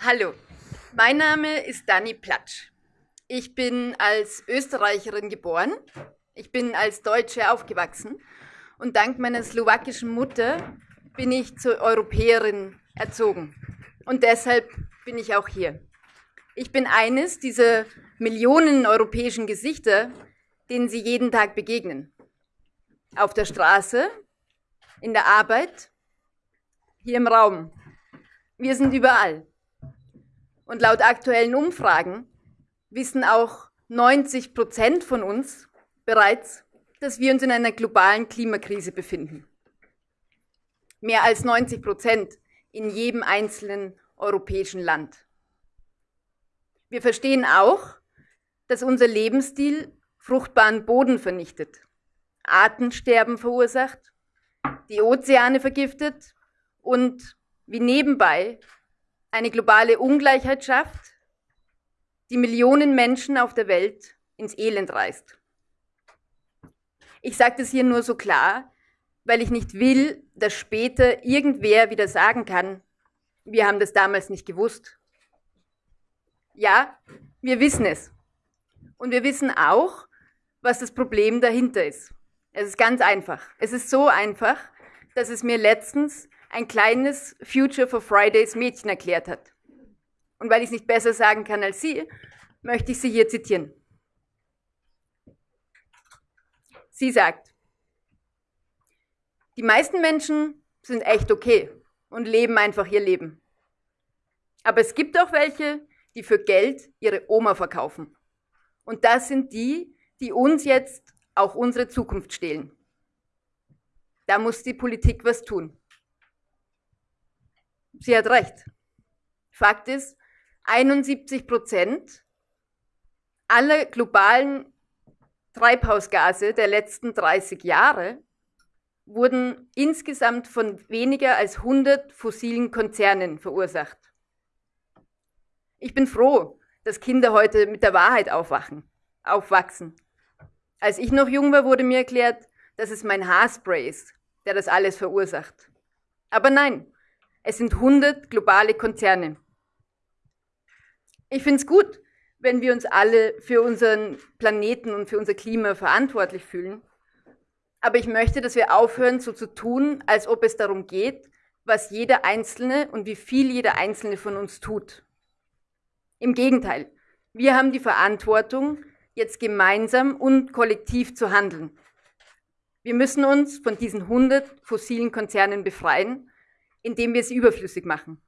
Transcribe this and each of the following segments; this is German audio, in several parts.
Hallo, mein Name ist Dani Platsch. Ich bin als Österreicherin geboren. Ich bin als Deutsche aufgewachsen. Und dank meiner slowakischen Mutter bin ich zur Europäerin erzogen. Und deshalb bin ich auch hier. Ich bin eines dieser Millionen europäischen Gesichter, denen Sie jeden Tag begegnen. Auf der Straße, in der Arbeit, hier im Raum. Wir sind überall. Und laut aktuellen Umfragen wissen auch 90 Prozent von uns bereits, dass wir uns in einer globalen Klimakrise befinden. Mehr als 90 Prozent in jedem einzelnen europäischen Land. Wir verstehen auch, dass unser Lebensstil fruchtbaren Boden vernichtet, Artensterben verursacht, die Ozeane vergiftet und wie nebenbei eine globale Ungleichheit schafft, die Millionen Menschen auf der Welt ins Elend reißt. Ich sage das hier nur so klar, weil ich nicht will, dass später irgendwer wieder sagen kann, wir haben das damals nicht gewusst. Ja, wir wissen es. Und wir wissen auch, was das Problem dahinter ist. Es ist ganz einfach. Es ist so einfach, dass es mir letztens ein kleines Future for Fridays Mädchen erklärt hat. Und weil ich es nicht besser sagen kann als Sie, möchte ich Sie hier zitieren. Sie sagt, die meisten Menschen sind echt okay und leben einfach ihr Leben. Aber es gibt auch welche, die für Geld ihre Oma verkaufen. Und das sind die, die uns jetzt auch unsere Zukunft stehlen. Da muss die Politik was tun. Sie hat recht. Fakt ist, 71 Prozent aller globalen Treibhausgase der letzten 30 Jahre wurden insgesamt von weniger als 100 fossilen Konzernen verursacht. Ich bin froh, dass Kinder heute mit der Wahrheit aufwachen, aufwachsen. Als ich noch jung war, wurde mir erklärt, dass es mein Haarspray ist, der das alles verursacht. Aber nein, es sind 100 globale Konzerne. Ich finde es gut, wenn wir uns alle für unseren Planeten und für unser Klima verantwortlich fühlen. Aber ich möchte, dass wir aufhören, so zu tun, als ob es darum geht, was jeder Einzelne und wie viel jeder Einzelne von uns tut. Im Gegenteil, wir haben die Verantwortung, jetzt gemeinsam und kollektiv zu handeln. Wir müssen uns von diesen 100 fossilen Konzernen befreien indem wir sie überflüssig machen.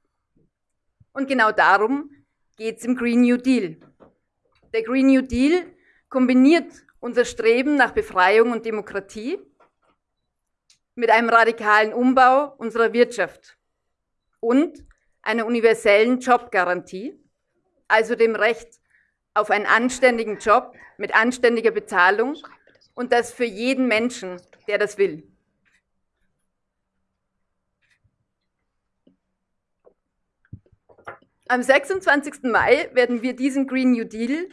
Und genau darum geht es im Green New Deal. Der Green New Deal kombiniert unser Streben nach Befreiung und Demokratie mit einem radikalen Umbau unserer Wirtschaft und einer universellen Jobgarantie, also dem Recht auf einen anständigen Job mit anständiger Bezahlung und das für jeden Menschen, der das will. Am 26. Mai werden wir diesen Green New Deal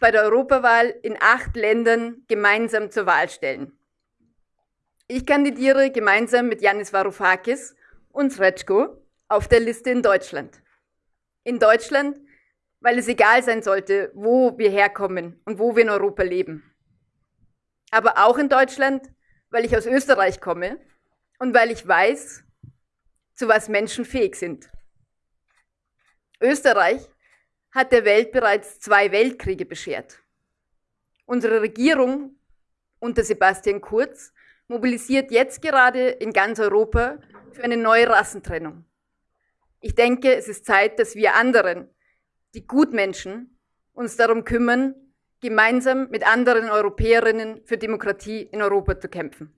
bei der Europawahl in acht Ländern gemeinsam zur Wahl stellen. Ich kandidiere gemeinsam mit Yanis Varoufakis und Srečko auf der Liste in Deutschland. In Deutschland, weil es egal sein sollte, wo wir herkommen und wo wir in Europa leben. Aber auch in Deutschland, weil ich aus Österreich komme und weil ich weiß, zu was Menschen fähig sind. Österreich hat der Welt bereits zwei Weltkriege beschert. Unsere Regierung unter Sebastian Kurz mobilisiert jetzt gerade in ganz Europa für eine neue Rassentrennung. Ich denke, es ist Zeit, dass wir anderen, die Gutmenschen, uns darum kümmern, gemeinsam mit anderen Europäerinnen für Demokratie in Europa zu kämpfen.